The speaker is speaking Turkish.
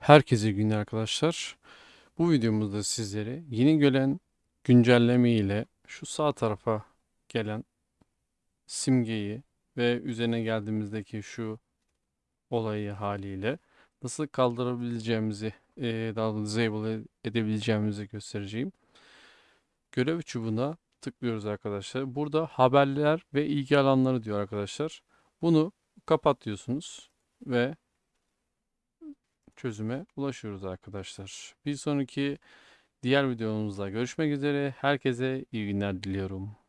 Herkese günler arkadaşlar. Bu videomuzda sizlere yeni gelen güncelleme ile şu sağ tarafa gelen simgeyi ve üzerine geldiğimizdeki şu olayı haliyle nasıl kaldırabileceğimizi, eee, daha da disable edebileceğimizi göstereceğim. Görev çubuğuna tıklıyoruz arkadaşlar. Burada haberler ve ilgi alanları diyor arkadaşlar. Bunu kapat diyorsunuz ve çözüme ulaşıyoruz arkadaşlar. Bir sonraki diğer videomuzda görüşmek üzere. Herkese iyi günler diliyorum.